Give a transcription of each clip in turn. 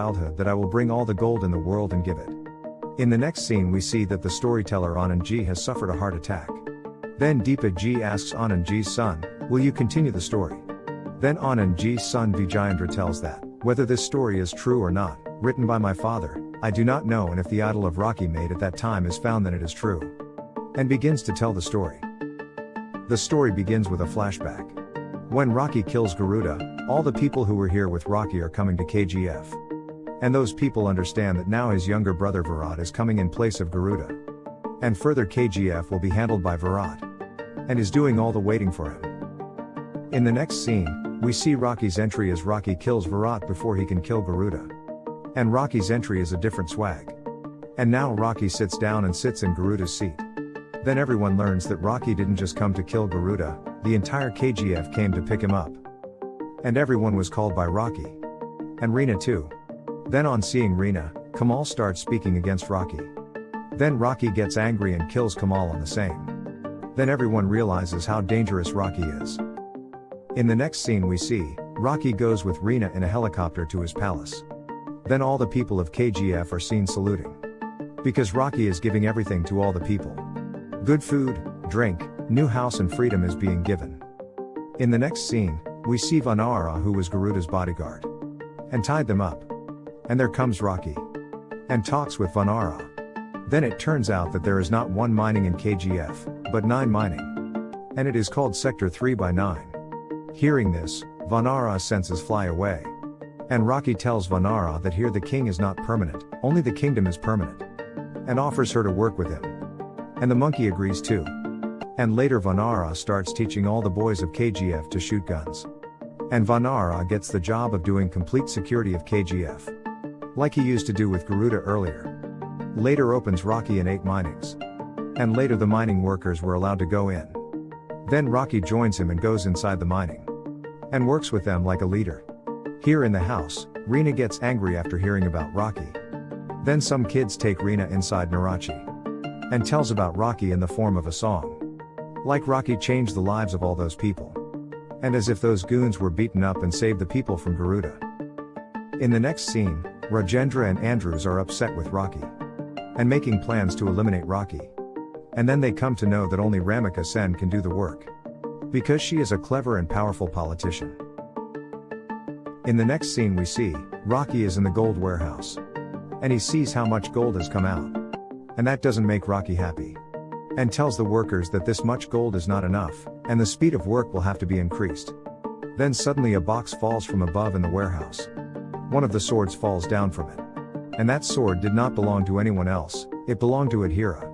childhood that I will bring all the gold in the world and give it. In the next scene, we see that the storyteller Anandji has suffered a heart attack. Then Deepa Ji asks Anandji's son, Will you continue the story? Then Anandji's son Vijayendra tells that, whether this story is true or not, written by my father, I do not know, and if the idol of Rocky made at that time is found, then it is true. And begins to tell the story. The story begins with a flashback. When Rocky kills Garuda, all the people who were here with Rocky are coming to KGF. And those people understand that now his younger brother Virat is coming in place of Garuda. And further KGF will be handled by Virat. And is doing all the waiting for him. In the next scene, we see Rocky's entry as Rocky kills Virat before he can kill Garuda. And Rocky's entry is a different swag. And now Rocky sits down and sits in Garuda's seat. Then everyone learns that Rocky didn't just come to kill Garuda, the entire KGF came to pick him up. And everyone was called by Rocky. And Reena too. Then on seeing Reena, Kamal starts speaking against Rocky. Then Rocky gets angry and kills Kamal on the same. Then everyone realizes how dangerous Rocky is. In the next scene we see, Rocky goes with Reena in a helicopter to his palace. Then all the people of KGF are seen saluting. Because Rocky is giving everything to all the people. Good food, drink, new house and freedom is being given. In the next scene, we see Vanara who was Garuda's bodyguard. And tied them up. And there comes Rocky. And talks with Vanara. Then it turns out that there is not one mining in KGF, but nine mining. And it is called Sector 3 by 9. Hearing this, Vanara's senses fly away. And Rocky tells Vanara that here the king is not permanent, only the kingdom is permanent. And offers her to work with him. And the monkey agrees too. And later Vanara starts teaching all the boys of KGF to shoot guns. And Vanara gets the job of doing complete security of KGF like he used to do with Garuda earlier. Later opens Rocky and 8 minings. And later the mining workers were allowed to go in. Then Rocky joins him and goes inside the mining. And works with them like a leader. Here in the house, Reena gets angry after hearing about Rocky. Then some kids take Reena inside Narachi. And tells about Rocky in the form of a song. Like Rocky changed the lives of all those people. And as if those goons were beaten up and saved the people from Garuda. In the next scene, Rajendra and Andrews are upset with Rocky. And making plans to eliminate Rocky. And then they come to know that only Ramika Sen can do the work. Because she is a clever and powerful politician. In the next scene we see, Rocky is in the gold warehouse. And he sees how much gold has come out. And that doesn't make Rocky happy. And tells the workers that this much gold is not enough, and the speed of work will have to be increased. Then suddenly a box falls from above in the warehouse one of the swords falls down from it. And that sword did not belong to anyone else, it belonged to Adhira.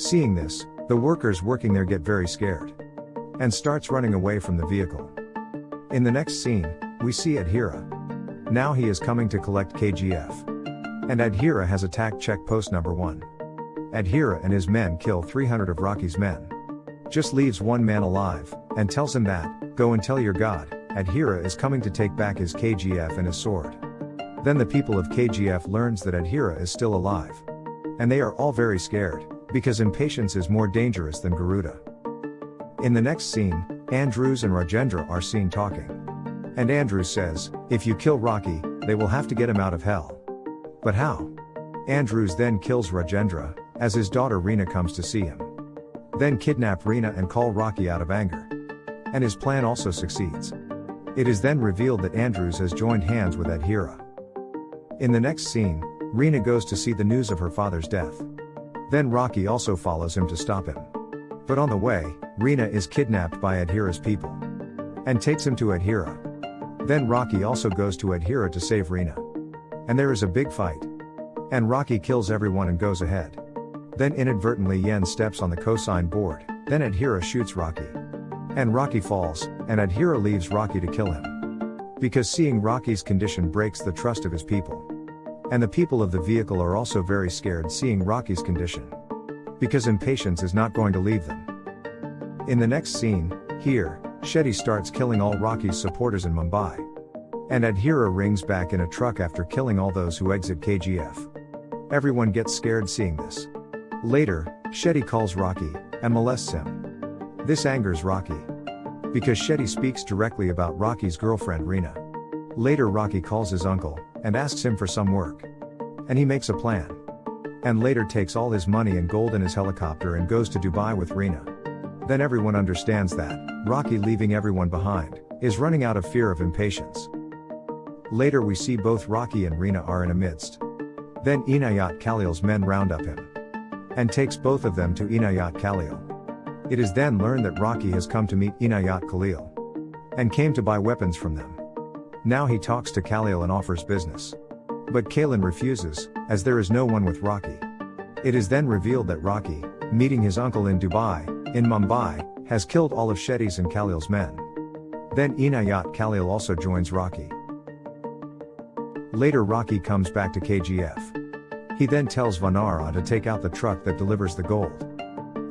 Seeing this, the workers working there get very scared. And starts running away from the vehicle. In the next scene, we see Adhira. Now he is coming to collect KGF. And Adhira has attacked check post number 1. Adhira and his men kill 300 of Rocky's men. Just leaves one man alive, and tells him that, go and tell your god, Adhira is coming to take back his KGF and his sword. Then the people of KGF learns that Adhira is still alive. And they are all very scared, because impatience is more dangerous than Garuda. In the next scene, Andrews and Rajendra are seen talking. And Andrews says, if you kill Rocky, they will have to get him out of hell. But how? Andrews then kills Rajendra, as his daughter Reena comes to see him. Then kidnap Reena and call Rocky out of anger. And his plan also succeeds. It is then revealed that Andrews has joined hands with Adhira. In the next scene, Reena goes to see the news of her father's death. Then Rocky also follows him to stop him. But on the way, Reena is kidnapped by Adhira's people. And takes him to Adhira. Then Rocky also goes to Adhira to save Reena. And there is a big fight. And Rocky kills everyone and goes ahead. Then inadvertently Yen steps on the cosine board, then Adhira shoots Rocky. And Rocky falls, and Adhira leaves Rocky to kill him. Because seeing Rocky's condition breaks the trust of his people. And the people of the vehicle are also very scared seeing Rocky's condition. Because impatience is not going to leave them. In the next scene, here, Shetty starts killing all Rocky's supporters in Mumbai. And Adhira rings back in a truck after killing all those who exit KGF. Everyone gets scared seeing this. Later, Shetty calls Rocky and molests him. This angers Rocky. Because Shetty speaks directly about Rocky's girlfriend Reena. Later Rocky calls his uncle, and asks him for some work. And he makes a plan. And later takes all his money and gold in his helicopter and goes to Dubai with Rina. Then everyone understands that, Rocky leaving everyone behind, is running out of fear of impatience. Later we see both Rocky and Rina are in a midst. Then Inayat Khalil's men round up him. And takes both of them to Inayat Khalil. It is then learned that Rocky has come to meet Inayat Khalil. And came to buy weapons from them. Now he talks to Khalil and offers business. But Khalil refuses, as there is no one with Rocky. It is then revealed that Rocky, meeting his uncle in Dubai, in Mumbai, has killed all of Shetty's and Khalil's men. Then Inayat Khalil also joins Rocky. Later Rocky comes back to KGF. He then tells Vanara to take out the truck that delivers the gold.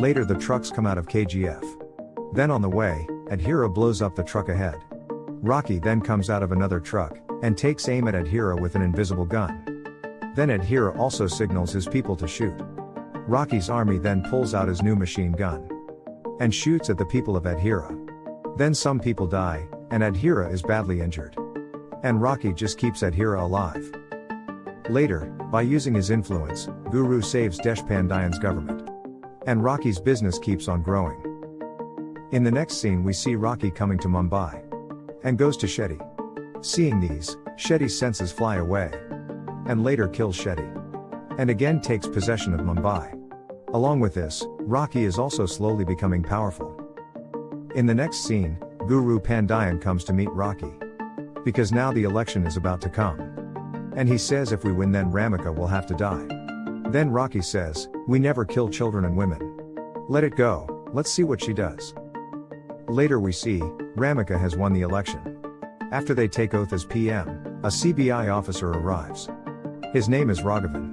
Later the trucks come out of KGF. Then on the way, Adhira blows up the truck ahead. Rocky then comes out of another truck, and takes aim at Adhira with an invisible gun. Then Adhira also signals his people to shoot. Rocky's army then pulls out his new machine gun. And shoots at the people of Adhira. Then some people die, and Adhira is badly injured. And Rocky just keeps Adhira alive. Later, by using his influence, Guru saves Deshpandayan's government. And Rocky's business keeps on growing. In the next scene we see Rocky coming to Mumbai. And goes to Shetty. Seeing these, Shetty's senses fly away. And later kills Shetty. And again takes possession of Mumbai. Along with this, Rocky is also slowly becoming powerful. In the next scene, Guru Pandayan comes to meet Rocky. Because now the election is about to come. And he says if we win then Ramika will have to die. Then Rocky says, We never kill children and women. Let it go, let's see what she does. Later we see, Ramika has won the election. After they take oath as PM, a CBI officer arrives. His name is Raghavan.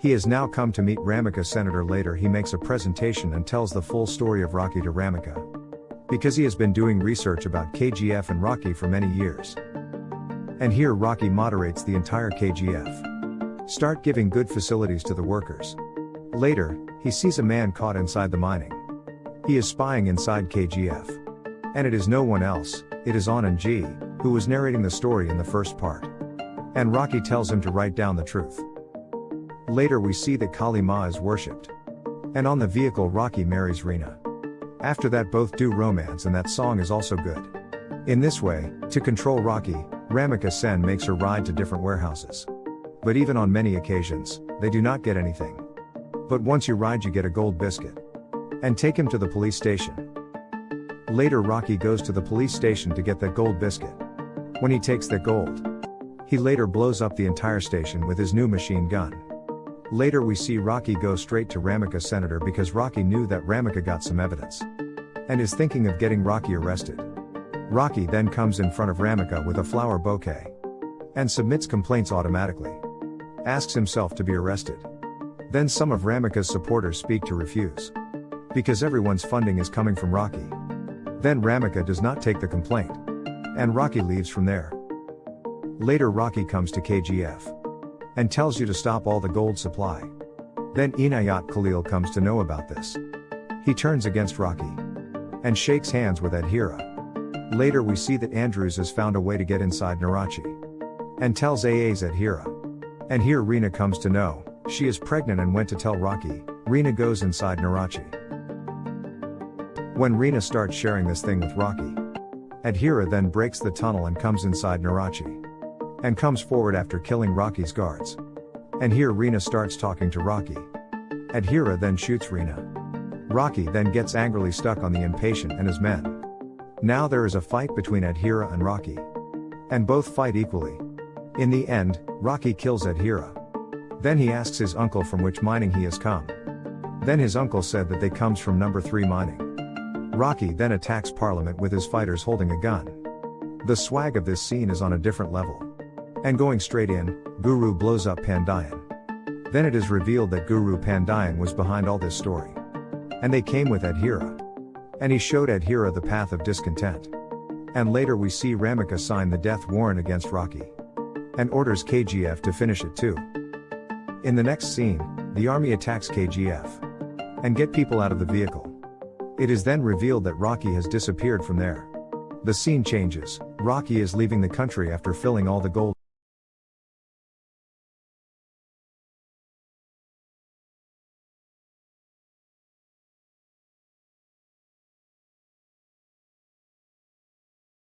He has now come to meet Ramika senator later he makes a presentation and tells the full story of Rocky to Ramika. Because he has been doing research about KGF and Rocky for many years. And here Rocky moderates the entire KGF. Start giving good facilities to the workers. Later, he sees a man caught inside the mining. He is spying inside KGF. And it is no one else, it is Anandji, who was narrating the story in the first part. And Rocky tells him to write down the truth. Later we see that Kali Ma is worshipped. And on the vehicle Rocky marries Rina. After that both do romance and that song is also good. In this way, to control Rocky, Ramika Sen makes her ride to different warehouses. But even on many occasions, they do not get anything. But once you ride, you get a gold biscuit. And take him to the police station. Later, Rocky goes to the police station to get that gold biscuit. When he takes that gold, he later blows up the entire station with his new machine gun. Later, we see Rocky go straight to Ramika Senator because Rocky knew that Ramika got some evidence. And is thinking of getting Rocky arrested. Rocky then comes in front of Ramika with a flower bouquet. And submits complaints automatically asks himself to be arrested. Then some of Ramika's supporters speak to refuse. Because everyone's funding is coming from Rocky. Then Ramika does not take the complaint. And Rocky leaves from there. Later Rocky comes to KGF. And tells you to stop all the gold supply. Then Inayat Khalil comes to know about this. He turns against Rocky. And shakes hands with Adhira. Later we see that Andrews has found a way to get inside Narachi. And tells AA's Adhira. And here Rina comes to know, she is pregnant and went to tell Rocky, Rina goes inside Narachi. When Rina starts sharing this thing with Rocky, Adhira then breaks the tunnel and comes inside Narachi. And comes forward after killing Rocky's guards. And here Rina starts talking to Rocky. Adhira then shoots Rina. Rocky then gets angrily stuck on the impatient and his men. Now there is a fight between Adhira and Rocky. And both fight equally. In the end, Rocky kills Adhira. Then he asks his uncle from which mining he has come. Then his uncle said that they comes from number 3 mining. Rocky then attacks Parliament with his fighters holding a gun. The swag of this scene is on a different level. And going straight in, Guru blows up Pandayan. Then it is revealed that Guru Pandayan was behind all this story. And they came with Adhira. And he showed Adhira the path of discontent. And later we see Ramika sign the death warrant against Rocky and orders KGF to finish it too. In the next scene, the army attacks KGF and get people out of the vehicle. It is then revealed that Rocky has disappeared from there. The scene changes, Rocky is leaving the country after filling all the gold